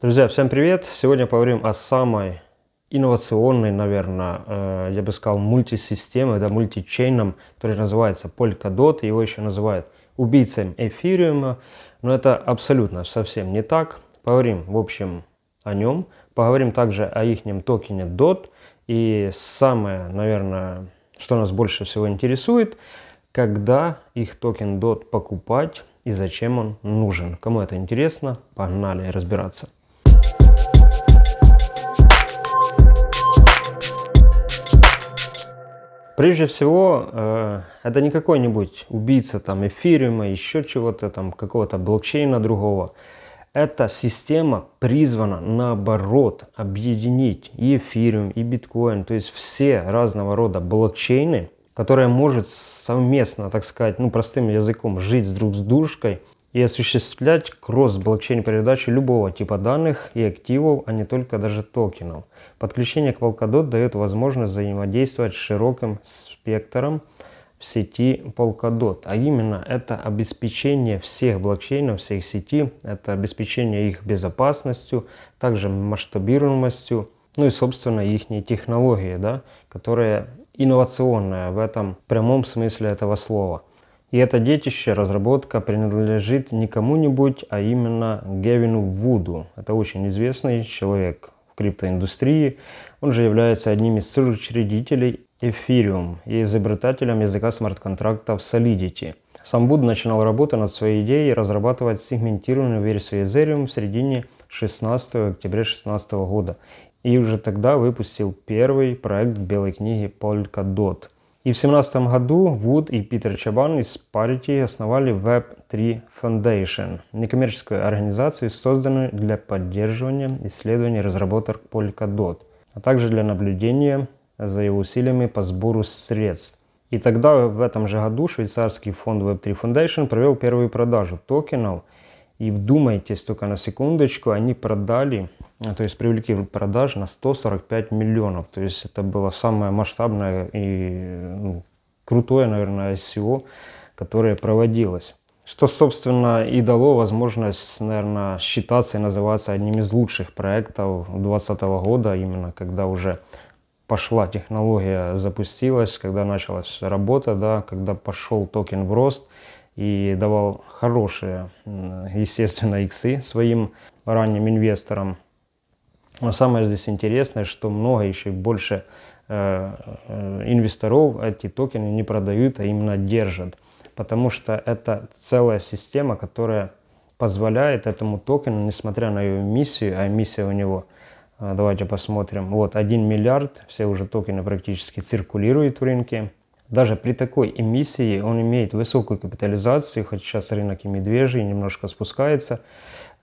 Друзья, всем привет! Сегодня поговорим о самой инновационной, наверное, э, я бы сказал, мультисистеме, да, мультичейном, который называется Polkadot. Его еще называют убийцей эфириума, но это абсолютно совсем не так. Поговорим, в общем, о нем. Поговорим также о их токене DOT. И самое, наверное, что нас больше всего интересует, когда их токен DOT покупать и зачем он нужен. Кому это интересно, погнали разбираться. Прежде всего, э, это не какой-нибудь убийца там эфириума, еще чего-то там, какого-то блокчейна другого. Эта система призвана наоборот объединить и эфириум, и биткоин, то есть все разного рода блокчейны, которые может совместно, так сказать, ну простым языком, жить друг с дружкой и осуществлять кросс-блокчейн передачи любого типа данных и активов, а не только даже токенов. Подключение к Polkadot дает возможность взаимодействовать с широким спектром в сети Polkadot. А именно это обеспечение всех блокчейнов, всех сети, это обеспечение их безопасностью, также масштабируемостью, ну и собственно их технологии, да, которая инновационная в этом прямом смысле этого слова. И это детище, разработка принадлежит не кому-нибудь, а именно Гевину Вуду. Это очень известный человек в криптоиндустрии. Он же является одним из соучредителей Ethereum и изобретателем языка смарт-контрактов Solidity. Сам Вуд начинал работу над своей идеей разрабатывать сегментированную версию Ethereum в середине 16 октября 2016 года. И уже тогда выпустил первый проект белой книги Polkadot – и в 2017 году Вуд и Питер Чабан из Parity основали Web3 Foundation, некоммерческую организацию, созданную для поддерживания исследований разработок Polkadot, а также для наблюдения за его усилиями по сбору средств. И тогда в этом же году швейцарский фонд Web3 Foundation провел первую продажу токенов. И вдумайтесь только на секундочку, они продали то есть привлекли продаж на 145 миллионов. То есть это было самое масштабное и ну, крутое, наверное, ICO, которое проводилось. Что, собственно, и дало возможность, наверное, считаться и называться одним из лучших проектов 2020 года, именно когда уже пошла технология, запустилась, когда началась работа, да, когда пошел токен в рост и давал хорошие, естественно, иксы своим ранним инвесторам. Но самое здесь интересное, что много еще больше э, э, инвесторов эти токены не продают, а именно держат. Потому что это целая система, которая позволяет этому токену, несмотря на его миссию, а миссия у него, э, давайте посмотрим, вот 1 миллиард, все уже токены практически циркулируют в рынке. Даже при такой эмиссии он имеет высокую капитализацию, хоть сейчас рынок и медвежий, немножко спускается.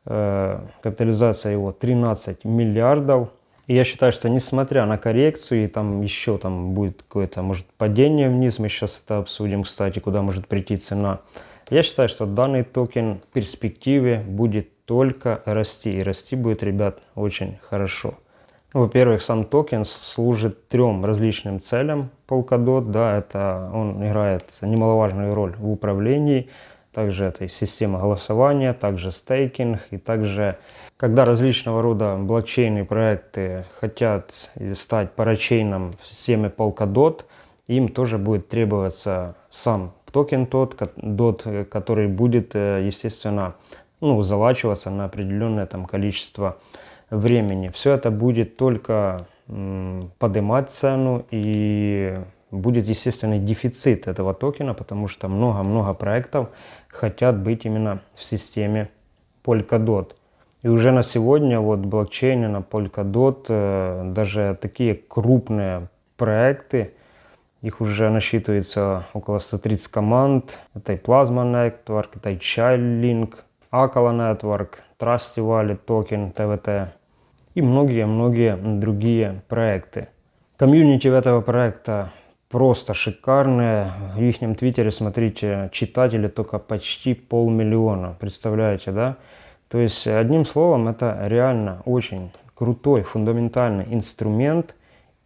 Э, капитализация его 13 миллиардов. И я считаю, что несмотря на коррекцию, и там еще там будет какое-то, может, падение вниз, мы сейчас это обсудим, кстати, куда может прийти цена. Я считаю, что данный токен в перспективе будет только расти. И расти будет, ребят, очень хорошо. Во-первых, сам токен служит трем различным целям Polkadot. Да, это он играет немаловажную роль в управлении, также это система голосования, также стейкинг и также когда различного рода блокчейны проекты хотят стать парачейном в системе Polkadot, им тоже будет требоваться сам токен тот, DOT, который будет, э, естественно, ну, залачиваться на определенное там количество времени. Все это будет только поднимать цену и будет естественный дефицит этого токена, потому что много-много проектов хотят быть именно в системе Polkadot. И уже на сегодня вот блокчейны на Polkadot, э, даже такие крупные проекты, их уже насчитывается около 130 команд. Это и Plasma Network, это и Childlink, Acala Network, Trust Wallet Token, TWT и многие-многие другие проекты. Комьюнити этого проекта просто шикарные. В их твиттере, смотрите, читатели только почти полмиллиона. Представляете, да? То есть, одним словом, это реально очень крутой, фундаментальный инструмент.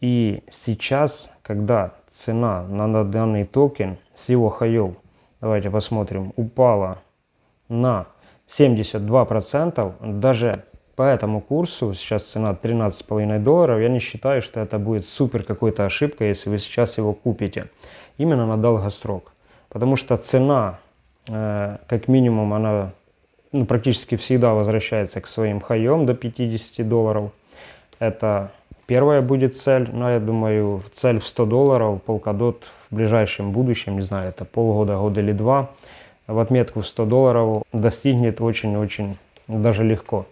И сейчас, когда цена на данный токен с его хаев, давайте посмотрим, упала на 72%, даже по этому курсу, сейчас цена 13,5 долларов, я не считаю, что это будет супер какой-то ошибкой, если вы сейчас его купите. Именно на долгосрок. Потому что цена, э, как минимум, она ну, практически всегда возвращается к своим хаям до 50 долларов. Это первая будет цель, но я думаю, цель в 100 долларов, Polkadot в ближайшем будущем, не знаю, это полгода, год или два, в отметку в 100 долларов достигнет очень-очень даже легко.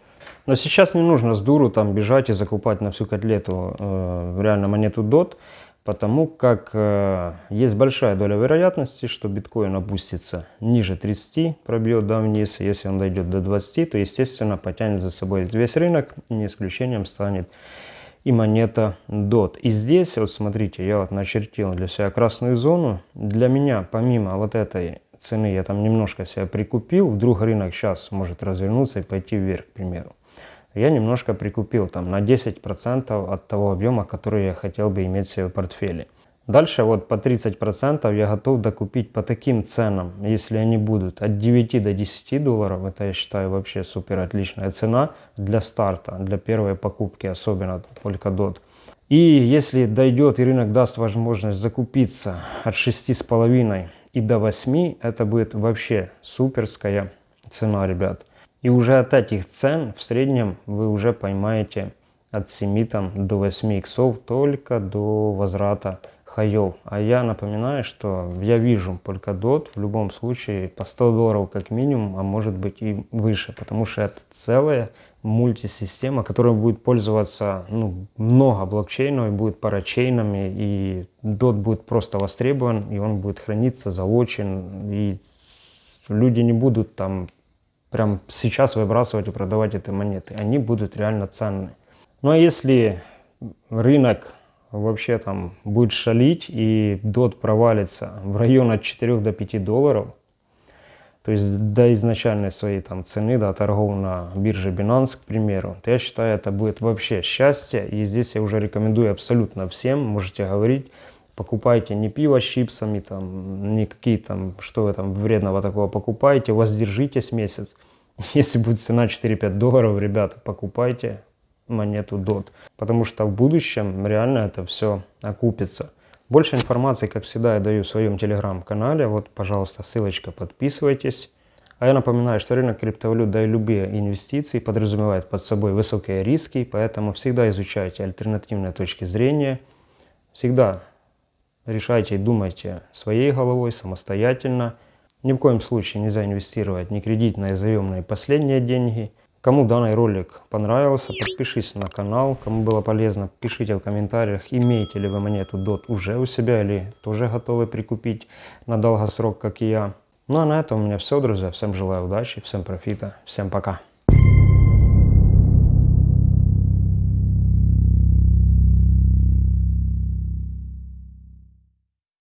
Но сейчас не нужно с дуру там бежать и закупать на всю котлету э, реально монету DOT, потому как э, есть большая доля вероятности, что биткоин опустится ниже 30, пробьет да, вниз. Если он дойдет до 20, то, естественно, потянет за собой весь рынок, не исключением станет и монета DOT. И здесь, вот смотрите, я вот начертил для себя красную зону. Для меня, помимо вот этой цены я там немножко себя прикупил, вдруг рынок сейчас может развернуться и пойти вверх, к примеру. Я немножко прикупил там на 10% от того объема, который я хотел бы иметь в своем портфеле. Дальше вот по 30% я готов докупить по таким ценам, если они будут от 9 до 10 долларов, это я считаю вообще супер отличная цена для старта, для первой покупки, особенно Polkadot. И если дойдет и рынок даст возможность закупиться от 6,5 и до 8 это будет вообще суперская цена, ребят. И уже от этих цен в среднем вы уже поймаете от 7 там, до 8 иксов только до возврата хаев. А я напоминаю, что я вижу Polkadot в любом случае по 100 долларов как минимум, а может быть и выше, потому что это целая мультисистема, которой будет пользоваться ну, много блокчейнов, и будет парачейнами, и DOT будет просто востребован, и он будет храниться, залочен, и люди не будут там прям сейчас выбрасывать и продавать эти монеты. Они будут реально ценны. Ну а если рынок вообще там будет шалить и DOT провалится в район от 4 до 5 долларов, то есть до изначальной своей там цены, до торгов на бирже Binance, к примеру, то я считаю, это будет вообще счастье. И здесь я уже рекомендую абсолютно всем, можете говорить, покупайте не пиво с чипсами, там, не какие там, что вы там вредного такого покупаете, воздержитесь месяц. Если будет цена 4-5 долларов, ребята, покупайте монету DOT, потому что в будущем реально это все окупится. Больше информации, как всегда, я даю в своем телеграм-канале. Вот, пожалуйста, ссылочка, подписывайтесь. А я напоминаю, что рынок криптовалют, да и любые инвестиции подразумевает под собой высокие риски, поэтому всегда изучайте альтернативные точки зрения. Всегда решайте и думайте своей головой, самостоятельно. Ни в коем случае нельзя инвестировать ни кредитные, заемные последние деньги – Кому данный ролик понравился, подпишись на канал. Кому было полезно, пишите в комментариях, имеете ли вы монету DOT уже у себя или тоже готовы прикупить на долгосрок, как и я. Ну а на этом у меня все, друзья. Всем желаю удачи, всем профита, всем пока.